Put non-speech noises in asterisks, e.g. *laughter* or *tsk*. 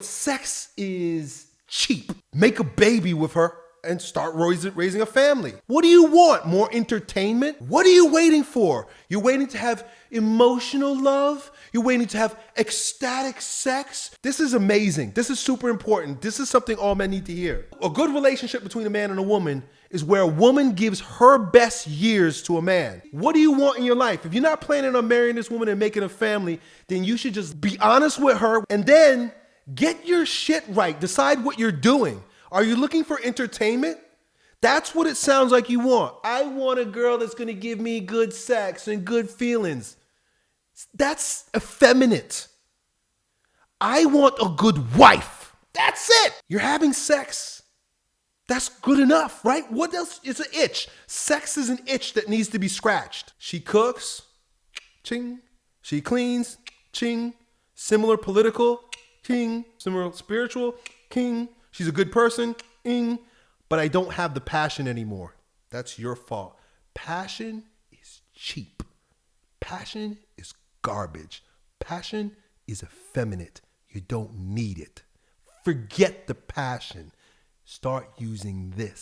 Sex is cheap. Make a baby with her and start raising, a family. What do you want? More entertainment? What are you waiting for? You're waiting to have emotional love? You're waiting to have ecstatic sex? This is amazing. This is super important. This is something all men need to hear. A good relationship between a man and a woman is where a woman gives her best years to a man. What do you want in your life? If you're not planning on marrying this woman and making a family, then you should just be honest with her and then get your shit right. Decide what you're doing. Are you looking for entertainment? That's what it sounds like you want. I want a girl that's gonna give me good sex and good feelings. That's effeminate. I want a good wife. That's it. You're having sex. That's good enough, right? What else? It's an itch. Sex is an itch that needs to be scratched. She cooks, *tsk* ching. She cleans, *tsk* ching. Similar political, king. Similar spiritual, king. She's a good person, ing. But I don't have the passion anymore. That's your fault. Passion is cheap. Passion is garbage. Passion is effeminate. You don't need it. Forget the passion. Start using this.